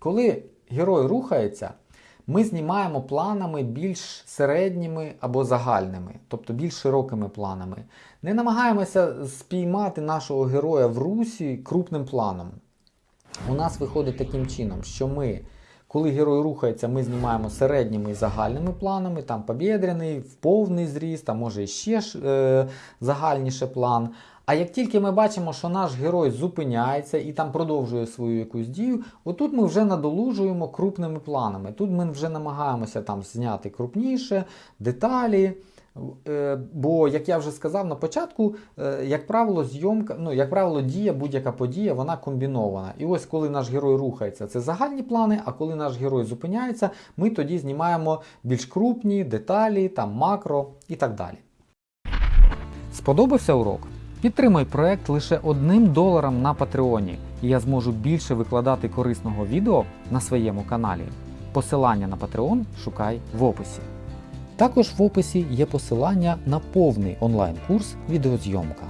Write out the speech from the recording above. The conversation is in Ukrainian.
Коли герой рухається, ми знімаємо планами більш середніми або загальними, тобто більш широкими планами. Не намагаємося спіймати нашого героя в русі крупним планом. У нас виходить таким чином, що ми, коли герой рухається, ми знімаємо середніми і загальними планами, там побєдряний, в повний зріст, а може ще е, загальніше план. А як тільки ми бачимо, що наш герой зупиняється і там продовжує свою якусь дію, отут ми вже надолужуємо крупними планами. Тут ми вже намагаємося там зняти крупніше, деталі. Е, Бо, як я вже сказав на початку, е, як правило, зйомка, ну, як правило, дія, будь-яка подія, вона комбінована. І ось коли наш герой рухається, це загальні плани, а коли наш герой зупиняється, ми тоді знімаємо більш крупні деталі, там макро і так далі. Сподобався урок? Підтримай проект лише одним доларом на Патреоні, і я зможу більше викладати корисного відео на своєму каналі. Посилання на Patreon шукай в описі. Також в описі є посилання на повний онлайн-курс відеозйомка.